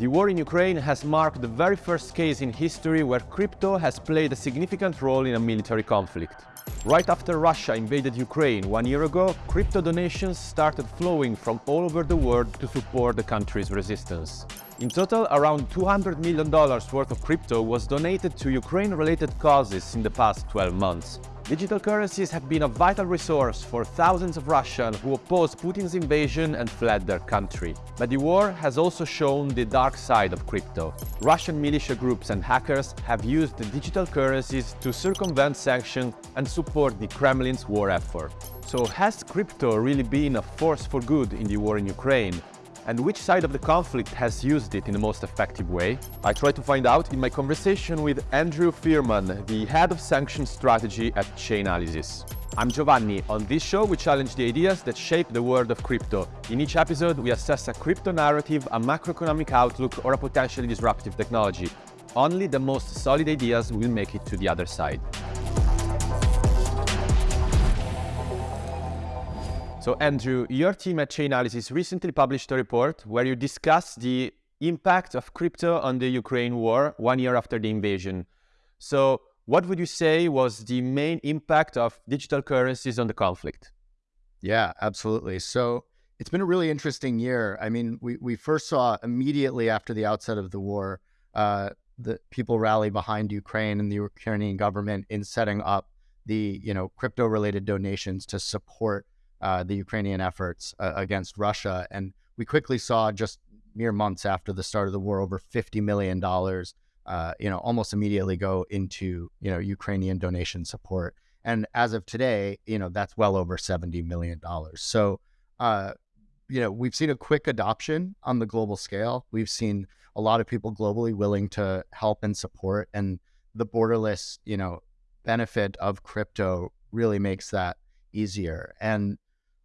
The war in Ukraine has marked the very first case in history where crypto has played a significant role in a military conflict. Right after Russia invaded Ukraine one year ago, crypto donations started flowing from all over the world to support the country's resistance. In total, around $200 million worth of crypto was donated to Ukraine-related causes in the past 12 months. Digital currencies have been a vital resource for thousands of Russians who opposed Putin's invasion and fled their country. But the war has also shown the dark side of crypto. Russian militia groups and hackers have used the digital currencies to circumvent sanctions and support the Kremlin's war effort. So has crypto really been a force for good in the war in Ukraine? And which side of the conflict has used it in the most effective way? I try to find out in my conversation with Andrew Fierman, the head of sanctions strategy at Chainalysis. I'm Giovanni. On this show, we challenge the ideas that shape the world of crypto. In each episode, we assess a crypto narrative, a macroeconomic outlook, or a potentially disruptive technology. Only the most solid ideas will make it to the other side. So Andrew, your team at Chainalysis recently published a report where you discuss the impact of crypto on the Ukraine war one year after the invasion. So what would you say was the main impact of digital currencies on the conflict? Yeah, absolutely. So it's been a really interesting year. I mean, we, we first saw immediately after the outset of the war, uh, the people rally behind Ukraine and the Ukrainian government in setting up the you know crypto related donations to support uh, the Ukrainian efforts uh, against Russia. And we quickly saw just mere months after the start of the war, over $50 million, uh, you know, almost immediately go into, you know, Ukrainian donation support. And as of today, you know, that's well over $70 million. So, uh, you know, we've seen a quick adoption on the global scale. We've seen a lot of people globally willing to help and support. And the borderless, you know, benefit of crypto really makes that easier. And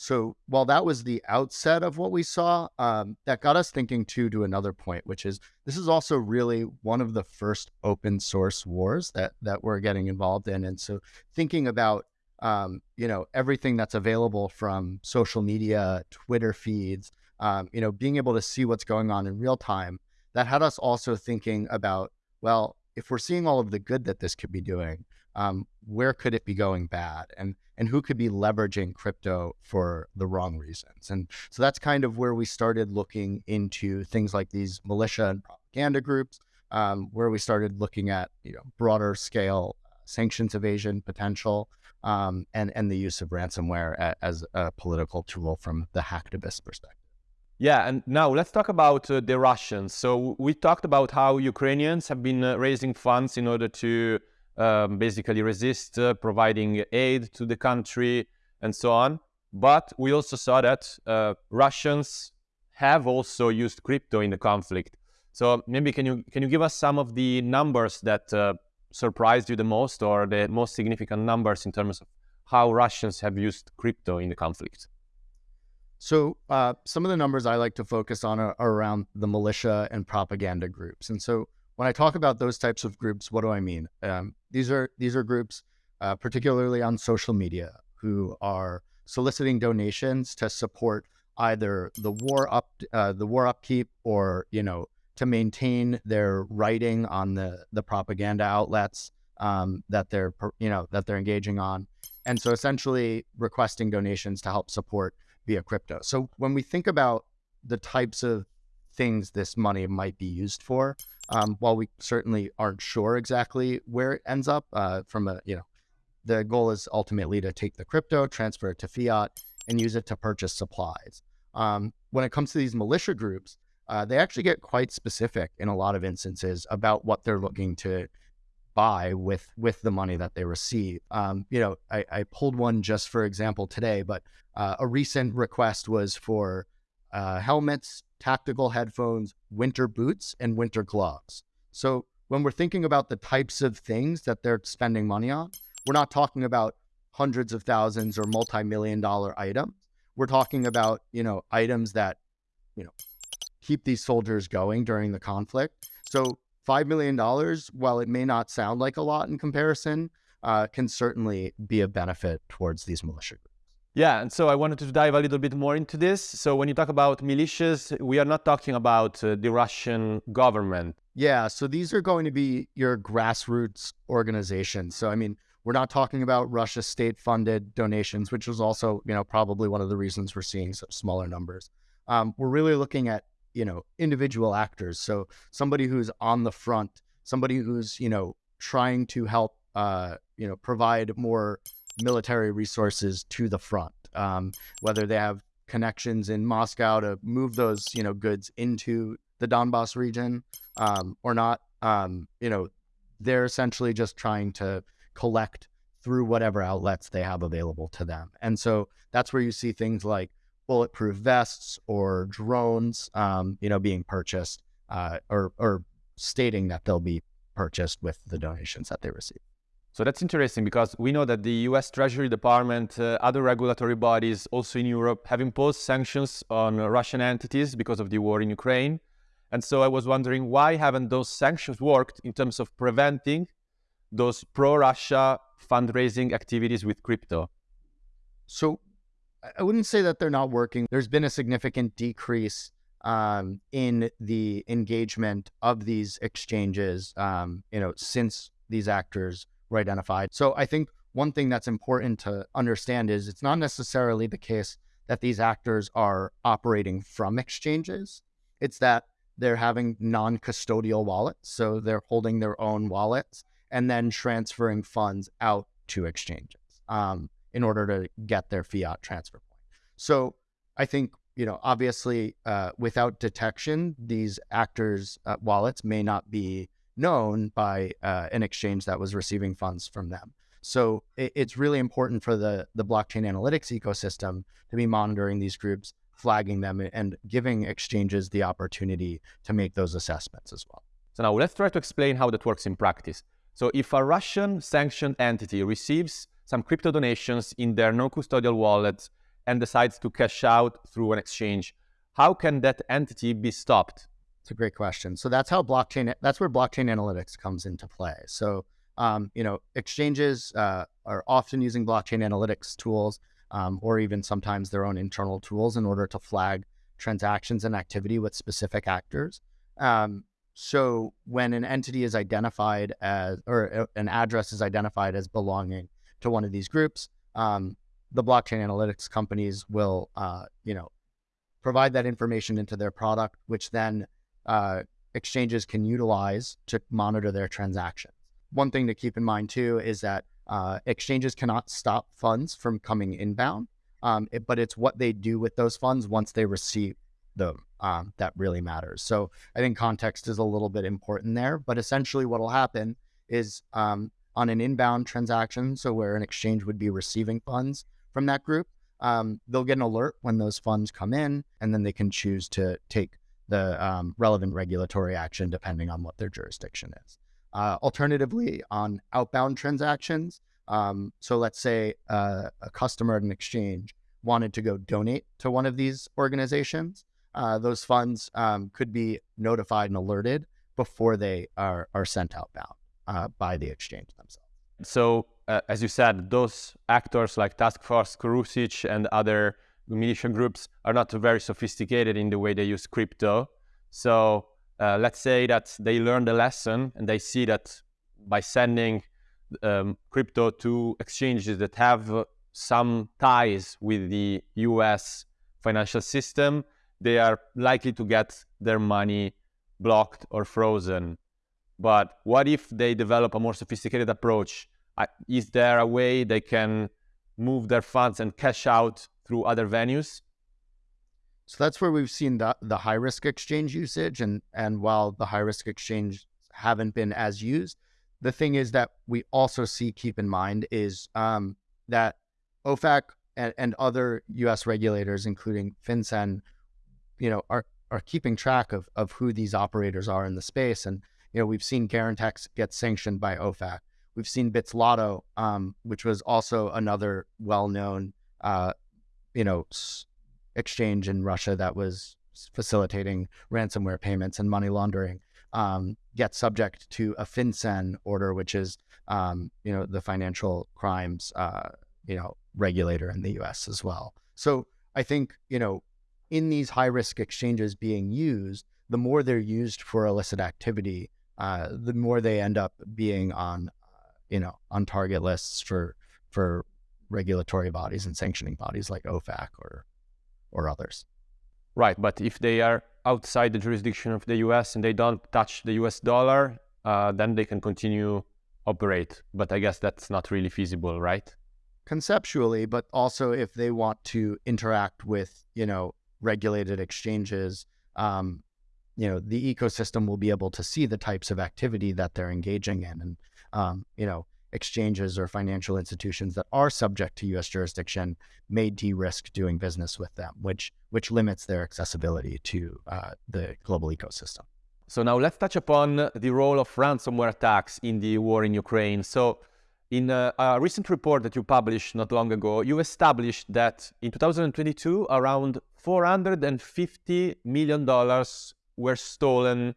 so while that was the outset of what we saw, um, that got us thinking too to another point, which is this is also really one of the first open source wars that that we're getting involved in, and so thinking about um, you know everything that's available from social media, Twitter feeds, um, you know, being able to see what's going on in real time, that had us also thinking about well, if we're seeing all of the good that this could be doing, um, where could it be going bad? And and who could be leveraging crypto for the wrong reasons? And so that's kind of where we started looking into things like these militia and propaganda groups um, where we started looking at you know broader scale sanctions evasion potential um, and and the use of ransomware as a political tool from the hacktivist perspective. Yeah, and now let's talk about uh, the Russians. So we talked about how Ukrainians have been uh, raising funds in order to um, basically resist uh, providing aid to the country and so on. But we also saw that uh, Russians have also used crypto in the conflict. So maybe can you can you give us some of the numbers that uh, surprised you the most, or the most significant numbers in terms of how Russians have used crypto in the conflict? So uh, some of the numbers I like to focus on are, are around the militia and propaganda groups, and so when I talk about those types of groups, what do I mean? Um, these are these are groups, uh, particularly on social media, who are soliciting donations to support either the war up uh, the war upkeep or you know to maintain their writing on the the propaganda outlets um, that they're you know that they're engaging on, and so essentially requesting donations to help support via crypto. So when we think about the types of things this money might be used for, um, while we certainly aren't sure exactly where it ends up, uh, from a you know, the goal is ultimately to take the crypto, transfer it to fiat, and use it to purchase supplies. Um, when it comes to these militia groups, uh, they actually get quite specific in a lot of instances about what they're looking to buy with with the money that they receive. Um, you know, I, I, pulled one just for example today, but uh, a recent request was for uh, helmets, tactical headphones, winter boots, and winter gloves. So when we're thinking about the types of things that they're spending money on, we're not talking about hundreds of thousands or multi-million dollar items. We're talking about, you know, items that, you know, keep these soldiers going during the conflict. So $5 million, while it may not sound like a lot in comparison, uh, can certainly be a benefit towards these militia groups. Yeah, and so I wanted to dive a little bit more into this. So when you talk about militias, we are not talking about uh, the Russian government. Yeah, so these are going to be your grassroots organizations. So I mean, we're not talking about Russia state-funded donations, which was also, you know, probably one of the reasons we're seeing such smaller numbers. Um, we're really looking at, you know, individual actors. So somebody who's on the front, somebody who's, you know, trying to help, uh, you know, provide more military resources to the front, um, whether they have connections in Moscow to move those, you know, goods into the Donbass region um, or not. Um, you know, they're essentially just trying to collect through whatever outlets they have available to them. And so that's where you see things like bulletproof vests or drones, um, you know, being purchased uh, or, or stating that they'll be purchased with the donations that they receive. So that's interesting because we know that the US Treasury Department, uh, other regulatory bodies also in Europe have imposed sanctions on Russian entities because of the war in Ukraine. And so I was wondering why haven't those sanctions worked in terms of preventing those pro-Russia fundraising activities with crypto? So I wouldn't say that they're not working. There's been a significant decrease um, in the engagement of these exchanges, um, you know, since these actors were identified. So I think one thing that's important to understand is it's not necessarily the case that these actors are operating from exchanges. It's that they're having non-custodial wallets, so they're holding their own wallets and then transferring funds out to exchanges um, in order to get their fiat transfer point. So I think, you know, obviously uh, without detection, these actors' uh, wallets may not be known by uh, an exchange that was receiving funds from them. So it, it's really important for the, the blockchain analytics ecosystem to be monitoring these groups, flagging them, and giving exchanges the opportunity to make those assessments as well. So now let's try to explain how that works in practice. So if a Russian sanctioned entity receives some crypto donations in their non-custodial wallet and decides to cash out through an exchange, how can that entity be stopped? It's a great question. So that's how blockchain, that's where blockchain analytics comes into play. So, um, you know, exchanges uh, are often using blockchain analytics tools um, or even sometimes their own internal tools in order to flag transactions and activity with specific actors. Um, so when an entity is identified as, or uh, an address is identified as belonging to one of these groups, um, the blockchain analytics companies will, uh, you know, provide that information into their product, which then uh, exchanges can utilize to monitor their transactions. One thing to keep in mind too is that uh, exchanges cannot stop funds from coming inbound, um, it, but it's what they do with those funds once they receive them um, that really matters. So I think context is a little bit important there, but essentially what will happen is um, on an inbound transaction, so where an exchange would be receiving funds from that group, um, they'll get an alert when those funds come in, and then they can choose to take the um, relevant regulatory action depending on what their jurisdiction is. Uh, alternatively, on outbound transactions, um, so let's say uh, a customer at an exchange wanted to go donate to one of these organizations, uh, those funds um, could be notified and alerted before they are, are sent outbound uh, by the exchange themselves. So, uh, as you said, those actors like Task Force Kurusic and other militia groups are not very sophisticated in the way they use crypto. So, uh, let's say that they learn the lesson and they see that by sending um, crypto to exchanges that have some ties with the US financial system, they are likely to get their money blocked or frozen. But what if they develop a more sophisticated approach? Is there a way they can move their funds and cash out through other venues? So that's where we've seen the, the high risk exchange usage. And, and while the high risk exchange haven't been as used, the thing is that we also see, keep in mind, is um, that OFAC and, and other US regulators, including FinCEN, you know, are are keeping track of of who these operators are in the space. And you know, we've seen Garantex get sanctioned by OFAC. We've seen Bitzlato, um, which was also another well-known, uh, you know, exchange in Russia that was facilitating ransomware payments and money laundering, um, get subject to a FinCEN order, which is, um, you know, the financial crimes uh, you know, regulator in the US as well. So I think, you know, in these high risk exchanges being used, the more they're used for illicit activity, uh, the more they end up being on, uh, you know, on target lists for for regulatory bodies and sanctioning bodies like OFAC or or others. Right, but if they are outside the jurisdiction of the U.S. and they don't touch the U.S. dollar, uh, then they can continue operate. But I guess that's not really feasible, right? Conceptually, but also if they want to interact with you know regulated exchanges, um, you know the ecosystem will be able to see the types of activity that they're engaging in, and um, you know exchanges or financial institutions that are subject to U.S. jurisdiction may de-risk doing business with them, which which limits their accessibility to uh, the global ecosystem. So now let's touch upon the role of ransomware attacks in the war in Ukraine. So in a, a recent report that you published not long ago, you established that in 2022, around 450 million dollars were stolen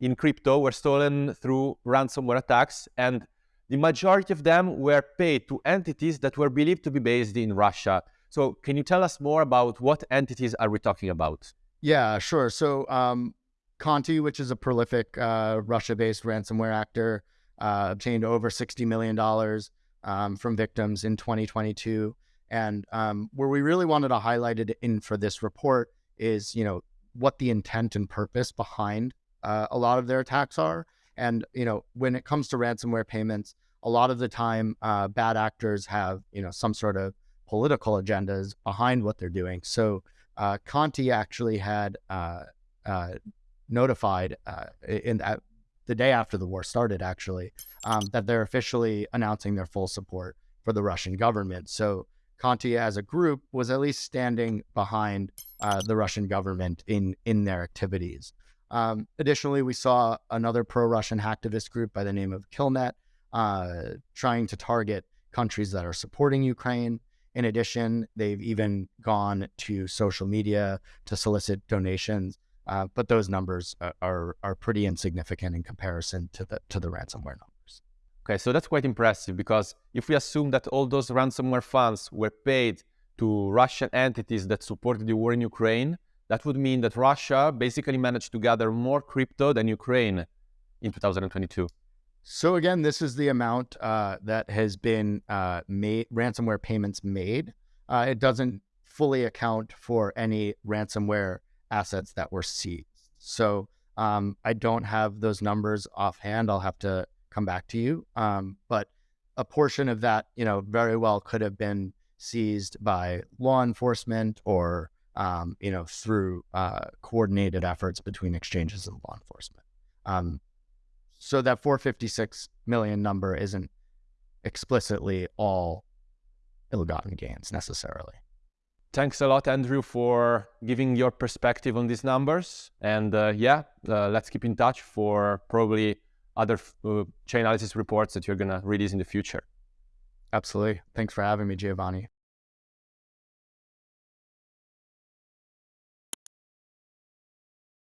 in crypto, were stolen through ransomware attacks, and the majority of them were paid to entities that were believed to be based in Russia. So can you tell us more about what entities are we talking about? Yeah, sure. So um, Conti, which is a prolific uh, Russia-based ransomware actor, uh, obtained over $60 million um, from victims in 2022. And um, where we really wanted to highlight it in for this report is, you know, what the intent and purpose behind uh, a lot of their attacks are. And, you know, when it comes to ransomware payments, a lot of the time, uh, bad actors have, you know, some sort of political agendas behind what they're doing. So uh, Conti actually had uh, uh notified uh, in the day after the war started, actually, um, that they're officially announcing their full support for the Russian government. So Conti, as a group, was at least standing behind uh, the Russian government in in their activities. Um, additionally, we saw another pro-Russian hacktivist group by the name of Killnet uh, trying to target countries that are supporting Ukraine. In addition, they've even gone to social media to solicit donations, uh, but those numbers are are pretty insignificant in comparison to the to the ransomware numbers. Okay, so that's quite impressive because if we assume that all those ransomware funds were paid to Russian entities that supported the war in Ukraine, that would mean that Russia basically managed to gather more crypto than Ukraine in 2022. So again, this is the amount uh, that has been uh, made, ransomware payments made. Uh, it doesn't fully account for any ransomware assets that were seized. So um, I don't have those numbers offhand. I'll have to come back to you. Um, but a portion of that, you know, very well could have been seized by law enforcement or um, you know, through uh, coordinated efforts between exchanges and law enforcement. Um, so that 456 million number isn't explicitly all ill-gotten gains necessarily. Thanks a lot, Andrew, for giving your perspective on these numbers. And uh, yeah, uh, let's keep in touch for probably other uh, Chainalysis reports that you're going to release in the future. Absolutely. Thanks for having me, Giovanni.